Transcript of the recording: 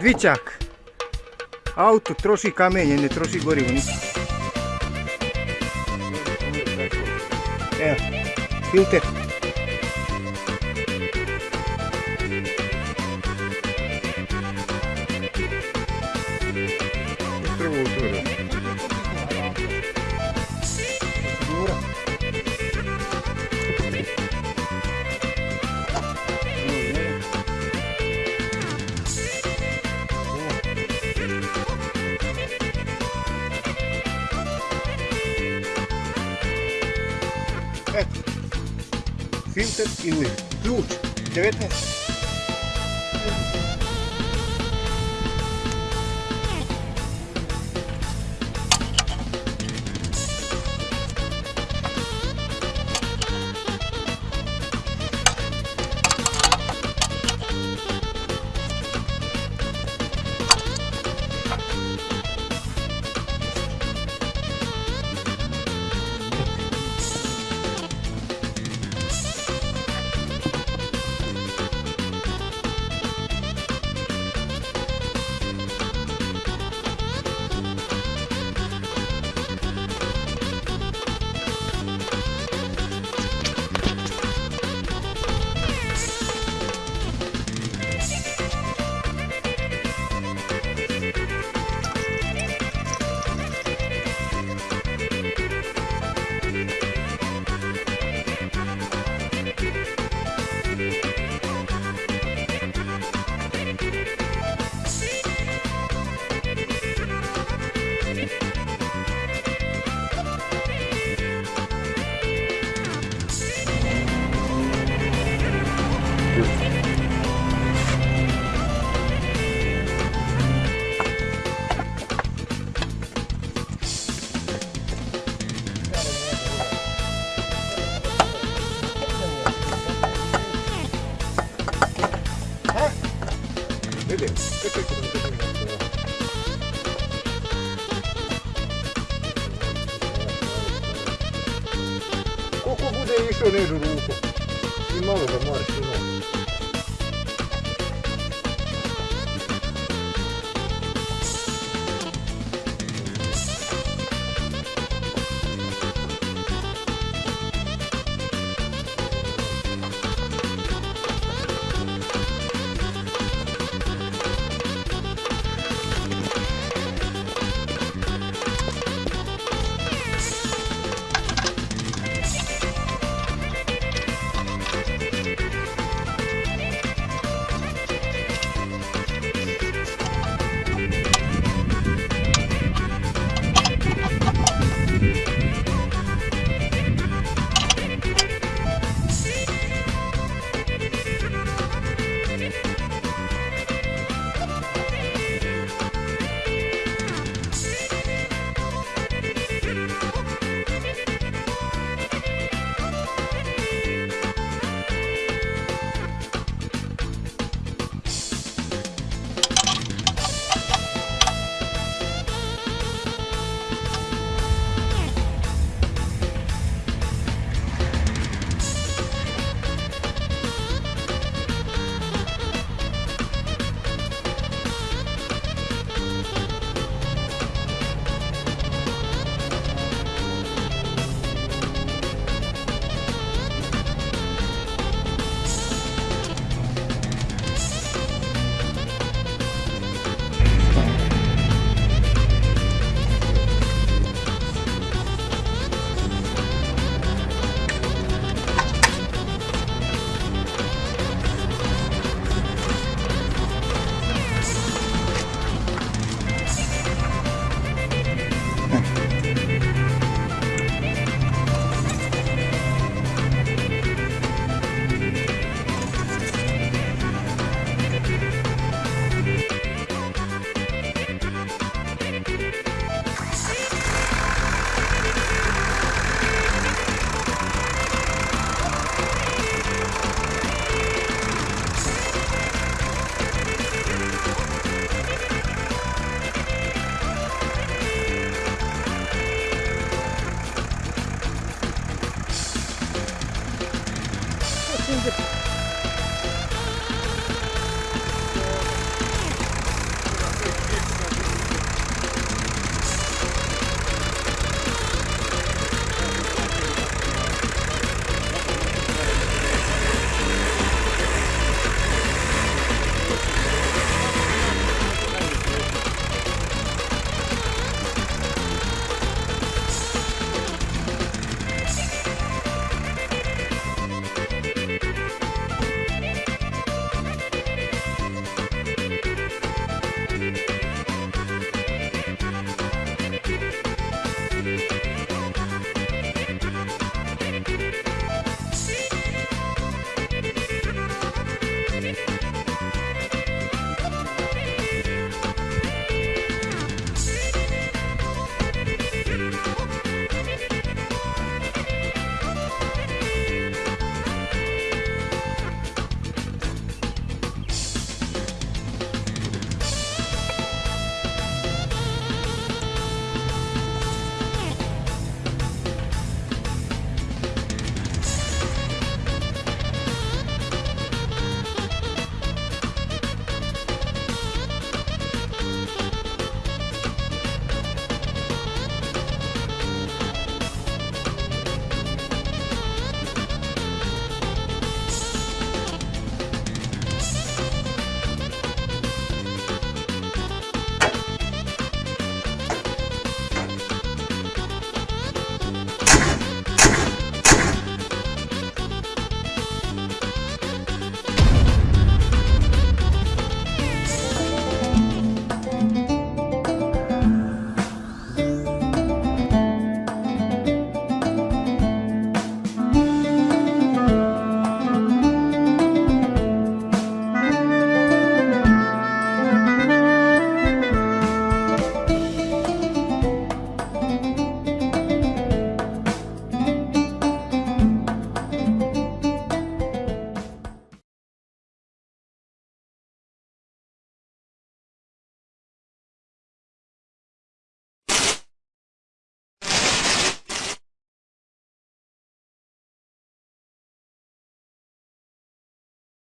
Dvičak. Auto troši kamenje, ne troši gorivo. Evo, filter. Filter y Wheel. Clutch. 広告で一緒にいるルート今のがまあしない